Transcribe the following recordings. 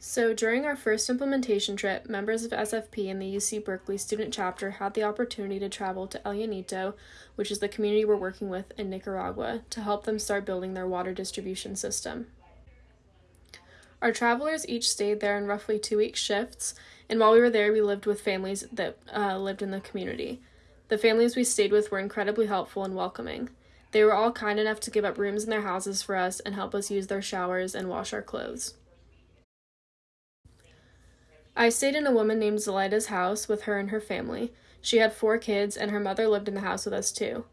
So, during our first implementation trip, members of SFP and the UC Berkeley student chapter had the opportunity to travel to El Llanito, which is the community we're working with in Nicaragua, to help them start building their water distribution system. Our travelers each stayed there in roughly two week shifts, and while we were there, we lived with families that uh, lived in the community. The families we stayed with were incredibly helpful and welcoming. They were all kind enough to give up rooms in their houses for us and help us use their showers and wash our clothes. I stayed in a woman named Zelaida's house with her and her family. She had four kids, and her mother lived in the house with us too.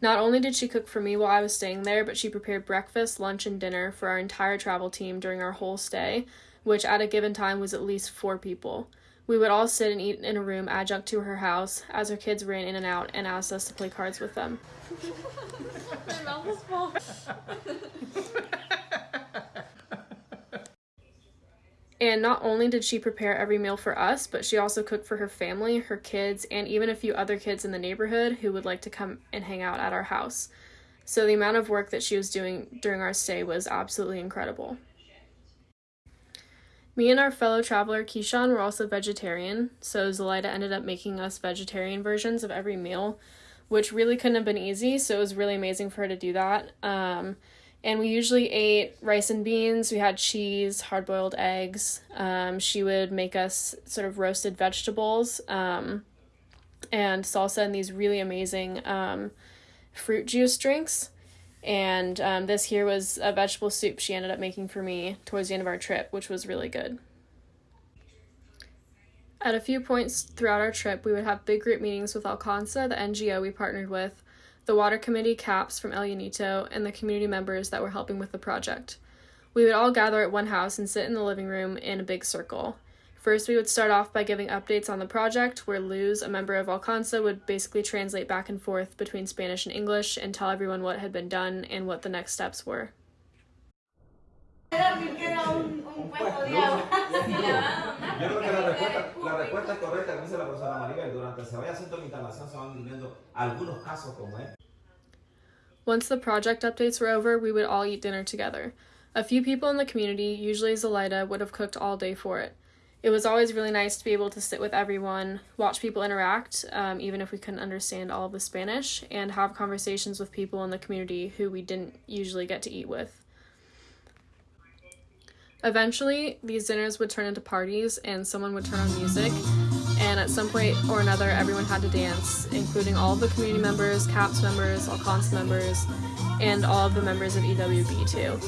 Not only did she cook for me while I was staying there, but she prepared breakfast, lunch, and dinner for our entire travel team during our whole stay, which at a given time was at least four people. We would all sit and eat in a room adjunct to her house as her kids ran in and out and asked us to play cards with them. My mouth is full. And not only did she prepare every meal for us, but she also cooked for her family, her kids, and even a few other kids in the neighborhood who would like to come and hang out at our house. So the amount of work that she was doing during our stay was absolutely incredible. Me and our fellow traveler Keyshawn were also vegetarian, so Zelaida ended up making us vegetarian versions of every meal, which really couldn't have been easy, so it was really amazing for her to do that. Um, and we usually ate rice and beans. We had cheese, hard boiled eggs. Um, she would make us sort of roasted vegetables um, and salsa and these really amazing um, fruit juice drinks. And um, this here was a vegetable soup she ended up making for me towards the end of our trip, which was really good. At a few points throughout our trip, we would have big group meetings with Alcanza, the NGO we partnered with, the water committee CAPS from El Llanito, and the community members that were helping with the project. We would all gather at one house and sit in the living room in a big circle. First, we would start off by giving updates on the project, where Luz, a member of Alcanza, would basically translate back and forth between Spanish and English and tell everyone what had been done and what the next steps were. Yo creo que la respuesta, la respuesta correcta, como dice la profesora Maribel. Durante se vaya haciendo la instalación se van viviendo algunos casos como este. Once the project updates were over, we would all eat dinner together. A few people in the community, usually Zelaida, would have cooked all day for it. It was always really nice to be able to sit with everyone, watch people interact, um, even if we couldn't understand all of the Spanish, and have conversations with people in the community who we didn't usually get to eat with. Eventually, these dinners would turn into parties, and someone would turn on music, and at some point or another, everyone had to dance, including all the community members, CAPS members, Alcanza members, and all of the members of EWB too.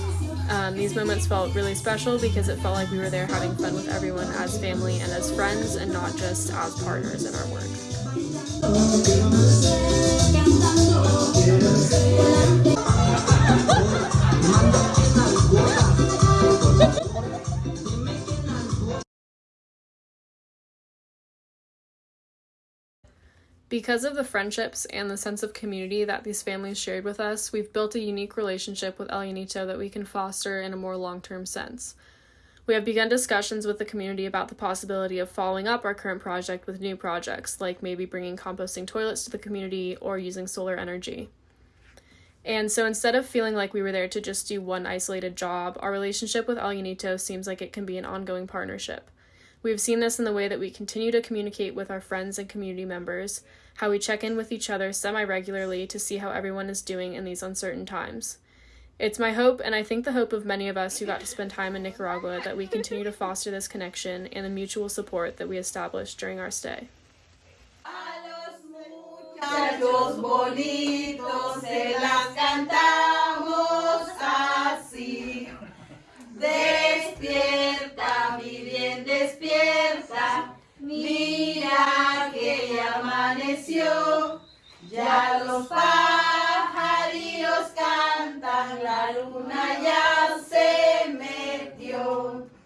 Um, these moments felt really special because it felt like we were there having fun with everyone as family and as friends and not just as partners in our work. Because of the friendships and the sense of community that these families shared with us, we've built a unique relationship with El Llanito that we can foster in a more long term sense. We have begun discussions with the community about the possibility of following up our current project with new projects, like maybe bringing composting toilets to the community or using solar energy. And so instead of feeling like we were there to just do one isolated job, our relationship with El Llanito seems like it can be an ongoing partnership. We have seen this in the way that we continue to communicate with our friends and community members, how we check in with each other semi regularly to see how everyone is doing in these uncertain times. It's my hope, and I think the hope of many of us who got to spend time in Nicaragua, that we continue to foster this connection and the mutual support that we established during our stay. Ya los pajarillos cantan, la luna ya